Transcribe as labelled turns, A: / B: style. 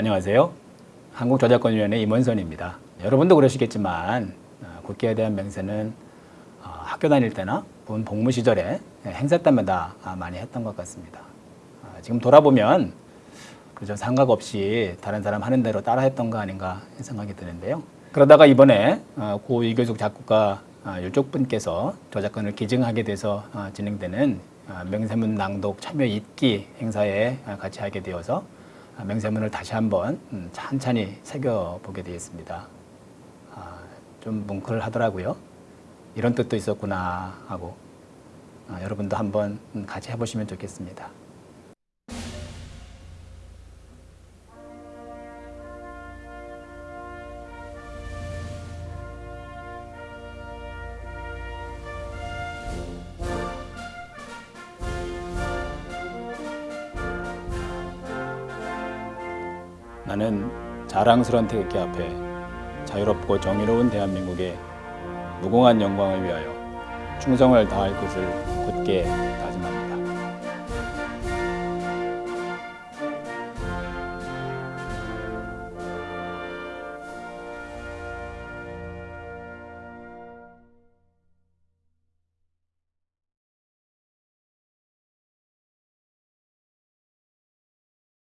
A: 안녕하세요. 한국저작권위원회 임원선입니다. 여러분도 그러시겠지만 어, 국기에 대한 맹세는 어, 학교 다닐 때나 본 복무 시절에 행사 때마다 아, 많이 했던 것 같습니다. 아, 지금 돌아보면 그저 생각 없이 다른 사람 하는 대로 따라 했던 거 아닌가 생각이 드는데요. 그러다가 이번에 어, 고 이교숙 작곡가 아, 유쪽 분께서 저작권을 기증하게 돼서 아, 진행되는 아, 명세문 낭독 참여 읽기 행사에 아, 같이 하게 되어서 아, 명세문을 다시 한번 음, 찬찬히 새겨보게 되었습니다. 아, 좀 뭉클하더라고요. 이런 뜻도 있었구나 하고 아, 여러분도 한번 음, 같이 해보시면 좋겠습니다. 나는 자랑스러운 태극기 앞에 자유롭고 정의로운 대한민국의 무궁한 영광을 위하여 충성을 다할 것을 굳게